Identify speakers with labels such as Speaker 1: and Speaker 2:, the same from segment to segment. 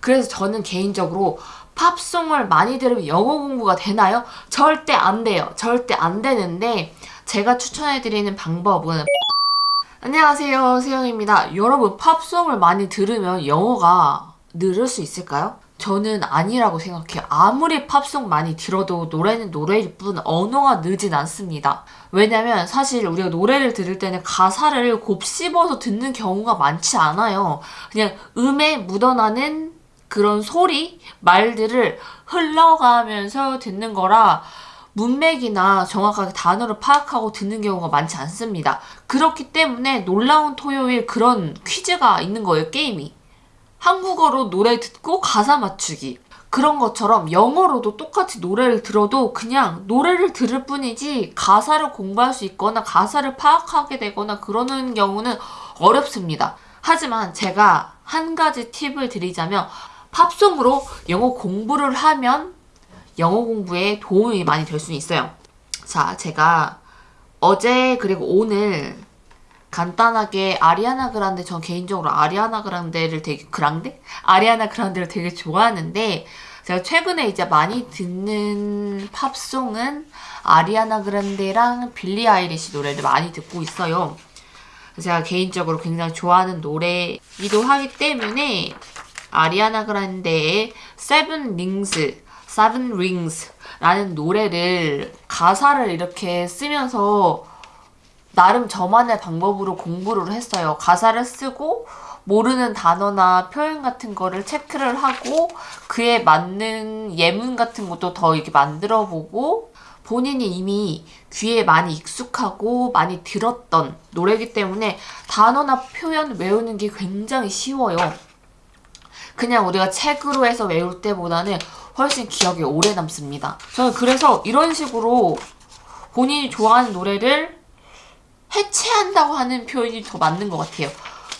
Speaker 1: 그래서 저는 개인적으로 팝송을 많이 들으면 영어 공부가 되나요? 절대 안 돼요. 절대 안 되는데 제가 추천해드리는 방법은 안녕하세요 세영입니다. 여러분 팝송을 많이 들으면 영어가 늘을 수 있을까요? 저는 아니라고 생각해요. 아무리 팝송 많이 들어도 노래는 노래일 뿐 언어가 늘진 않습니다. 왜냐면 사실 우리가 노래를 들을 때는 가사를 곱씹어서 듣는 경우가 많지 않아요. 그냥 음에 묻어나는 그런 소리, 말들을 흘러가면서 듣는 거라 문맥이나 정확하게 단어를 파악하고 듣는 경우가 많지 않습니다. 그렇기 때문에 놀라운 토요일 그런 퀴즈가 있는 거예요, 게임이. 한국어로 노래 듣고 가사 맞추기. 그런 것처럼 영어로도 똑같이 노래를 들어도 그냥 노래를 들을 뿐이지 가사를 공부할 수 있거나 가사를 파악하게 되거나 그러는 경우는 어렵습니다. 하지만 제가 한 가지 팁을 드리자면 팝송으로 영어 공부를 하면 영어 공부에 도움이 많이 될 수 있어요. 자, 제가 어제 그리고 오늘 간단하게 아리아나 그란데 전 개인적으로 아리아나 그란데를 되게 그란데? 아리아나 그란데를 되게 좋아하는데 제가 최근에 이제 많이 듣는 팝송은 아리아나 그란데랑 빌리 아이리시 노래를 많이 듣고 있어요. 제가 개인적으로 굉장히 좋아하는 노래이기도 하기 때문에 아리아나 그란데의 Seven Rings, Seven Rings 라는 노래를 가사를 이렇게 쓰면서 나름 저만의 방법으로 공부를 했어요. 가사를 쓰고 모르는 단어나 표현 같은 거를 체크를 하고 그에 맞는 예문 같은 것도 더 이렇게 만들어 보고 본인이 이미 귀에 많이 익숙하고 많이 들었던 노래이기 때문에 단어나 표현 외우는 게 굉장히 쉬워요. 그냥 우리가 책으로 해서 외울 때보다는 훨씬 기억에 오래 남습니다. 저는 그래서 이런 식으로 본인이 좋아하는 노래를 해체한다고 하는 표현이 더 맞는 것 같아요.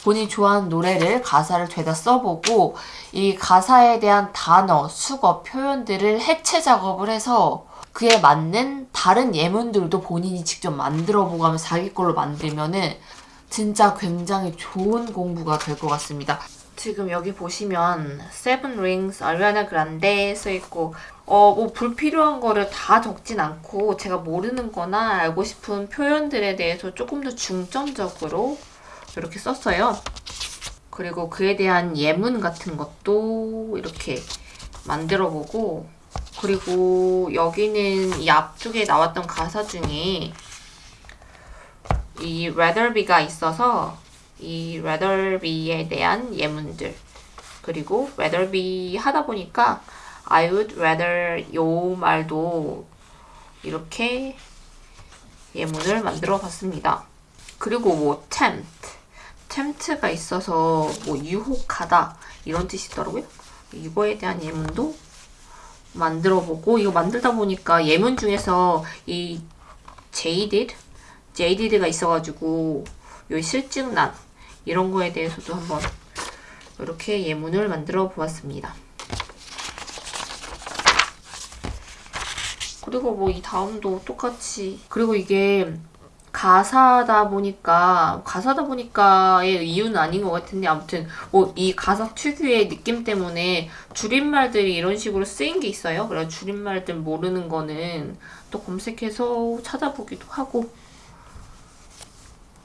Speaker 1: 본인이 좋아하는 노래를 가사를 죄다 써보고 이 가사에 대한 단어, 수거, 표현들을 해체 작업을 해서 그에 맞는 다른 예문들도 본인이 직접 만들어 보고 하면 자기 걸로 만들면은 진짜 굉장히 좋은 공부가 될 것 같습니다. 지금 여기 보시면 Seven Rings 아리아나 그란데 써있고 어, 뭐 불필요한 거를 다 적진 않고 제가 모르는 거나 알고 싶은 표현들에 대해서 조금 더 중점적으로 이렇게 썼어요. 그리고 그에 대한 예문 같은 것도 이렇게 만들어보고 그리고 여기는 이 앞쪽에 나왔던 가사 중에 이 be가 있어서 이 rather be에 대한 예문들 그리고 rather be 하다 보니까 I would rather 요 말도 이렇게 예문을 만들어 봤습니다. 그리고 뭐 tempt, tempt가 있어서 뭐 유혹하다 이런 뜻이 있더라고요. 이거에 대한 예문도 만들어 보고 이거 만들다 보니까 예문 중에서 이 jaded, jaded가 있어가지고 요 실증난 이런 거에 대해서도 한번 이렇게 예문을 만들어 보았습니다. 그리고 뭐 이 다음도 똑같이 그리고 이게 가사다 보니까 가사다 보니까의 이유는 아닌 것 같은데 아무튼 뭐 이 가사 특유의 느낌 때문에 줄임말들이 이런 식으로 쓰인 게 있어요. 그래서 줄임말들 모르는 거는 또 검색해서 찾아보기도 하고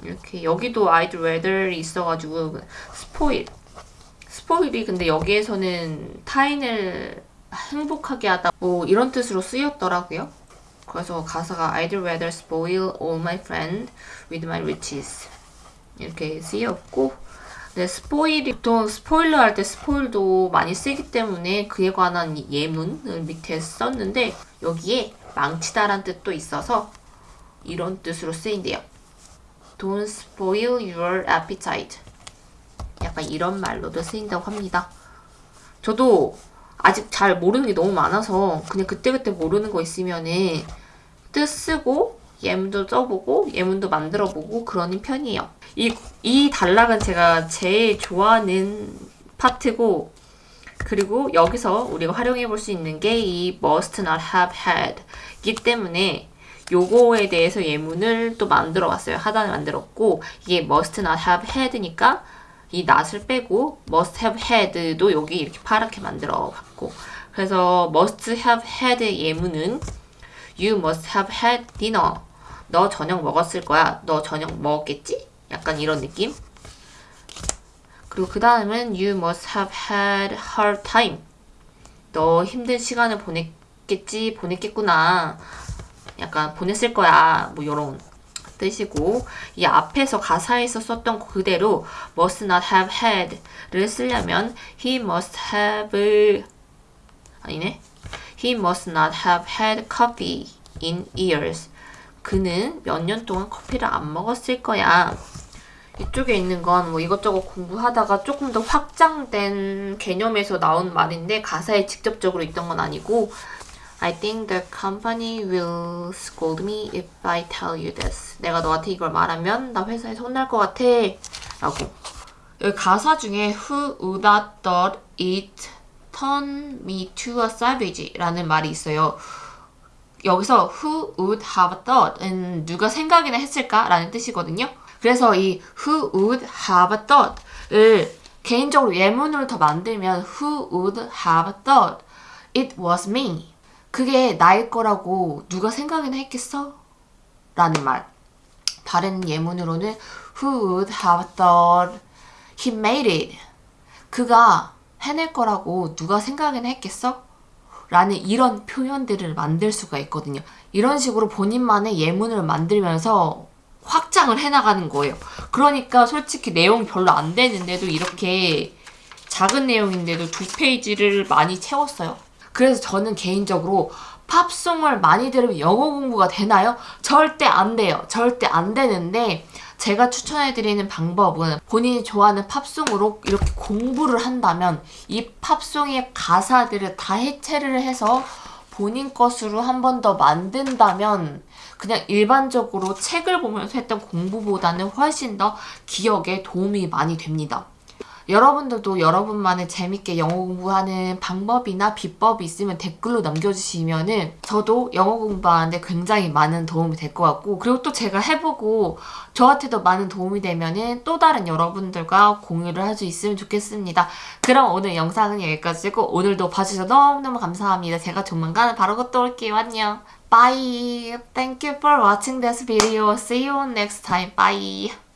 Speaker 1: 이렇게 여기도 I'd rather이 있어가지고 스포일 스포일이 근데 여기에서는 타인을 행복하게 하다 뭐 이런 뜻으로 쓰였더라고요. 그래서 가사가 I'd rather spoil all my friends with my riches 이렇게 쓰였고 네, 스포일이 보통 스포일러 할 때 스포일도 많이 쓰기 때문에 그에 관한 예문을 밑에 썼는데 여기에 망치다란 뜻도 있어서 이런 뜻으로 쓰인대요. Don't spoil your appetite. 약간 이런 말로도 쓰인다고 합니다. 저도 아직 잘 모르는 게 너무 많아서 그냥 그때그때 모르는 거 있으면은 뜻 쓰고 예문도 써보고 예문도 만들어보고 그러는 편이에요. 이, 이 단락은 제가 제일 좋아하는 파트고 그리고 여기서 우리가 활용해 볼 수 있는 게 이 must not have had 이기 때문에 요거에 대해서 예문을 또 만들어 봤어요. 하단에 만들었고 이게 must not have had니까 이 not을 빼고 must have had도 여기 이렇게 파랗게 만들어 봤고 그래서 must have had 예문은 you must have had dinner. 너 저녁 먹었을 거야. 너 저녁 먹었겠지? 약간 이런 느낌. 그리고 그 다음은 you must have had hard time. 너 힘든 시간을 보냈겠지? 보냈겠구나 약간 보냈을 거야. 뭐 이런 뜻이고 이 앞에서 가사에서 썼던 그대로 must not have had를 쓰려면 he must have 아니네. he must not have had coffee in years 그는 몇 년 동안 커피를 안 먹었을 거야. 이쪽에 있는 건 뭐 이것저것 공부하다가 조금 더 확장된 개념에서 나온 말인데 가사에 직접적으로 있던 건 아니고 I think the company will scold me if I tell you this. 내가 너한테 이걸 말하면 나 회사에서 혼날 것 같아. 라고. 여기 가사 중에 Who would have thought it turned me to a savage? 라는 말이 있어요. 여기서 who would have thought은 누가 생각이나 했을까? 라는 뜻이거든요. 그래서 이 who would have thought을 개인적으로 예문으로 더 만들면 who would have thought it was me. 그게 나일 거라고 누가 생각이나 했겠어? 라는 말. 다른 예문으로는 Who would have thought he made it? 그가 해낼 거라고 누가 생각이나 했겠어? 라는 이런 표현들을 만들 수가 있거든요. 이런 식으로 본인만의 예문을 만들면서 확장을 해나가는 거예요. 그러니까 솔직히 내용이 별로 안 되는데도 이렇게 작은 내용인데도 두 페이지를 많이 채웠어요. 그래서 저는 개인적으로 팝송을 많이 들으면 영어 공부가 되나요? 절대 안 돼요. 절대 안 되는데 제가 추천해드리는 방법은 본인이 좋아하는 팝송으로 이렇게 공부를 한다면 이 팝송의 가사들을 다 해체를 해서 본인 것으로 한 번 더 만든다면 그냥 일반적으로 책을 보면서 했던 공부보다는 훨씬 더 기억에 도움이 많이 됩니다. 여러분들도 여러분만의 재밌게 영어 공부하는 방법이나 비법이 있으면 댓글로 남겨주시면 은 저도 영어 공부하는데 굉장히 많은 도움이 될 것 같고 그리고 또 제가 해보고 저한테도 많은 도움이 되면 은 또 다른 여러분들과 공유를 할 수 있으면 좋겠습니다. 그럼 오늘 영상은 여기까지고 오늘도 봐주셔서 너무너무 감사합니다. 제가 조만간 바로 또 올게요. 안녕. Bye. Thank you for watching this video. See you next time. Bye.